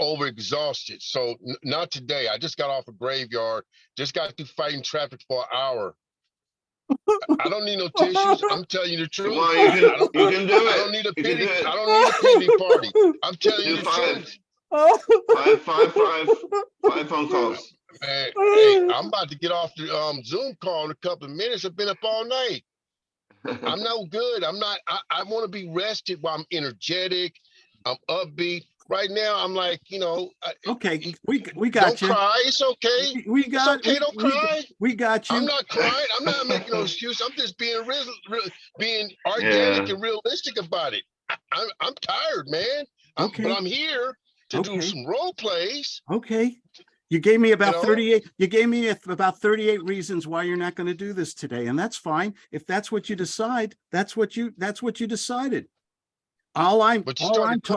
overexhausted. So n- not today. I just got off a graveyard. Just got through fighting traffic for an hour. I- I don't need no tissues. I'm telling you the truth. Well, you I can, don't, you can do I don't it. need a You pity. I don't need a pity party. I'm telling you Do the five, truth. five, five, five, five phone calls. Man, hey, I'm about to get off the um Zoom call in a couple of minutes. I've been up all night. I'm no good. I'm not. I, I want to be rested while I'm energetic. I'm upbeat. Right now, I'm like, you know, Okay, we, we got don't got you. cry. It's okay. We got, okay, we- don't we- cry. we got you. I'm not crying. I'm not making no excuse. I'm just being real, real being organic Yeah. and realistic about it. I, I'm I'm tired, man. I'm, Okay. But I'm here to do some role plays. Okay. You gave me about know? 38, you gave me about 38 reasons why you're not going to do this today. And that's fine. If that's what you decide, that's what you, that's what you decided. All I'm, all I'm, started, ta-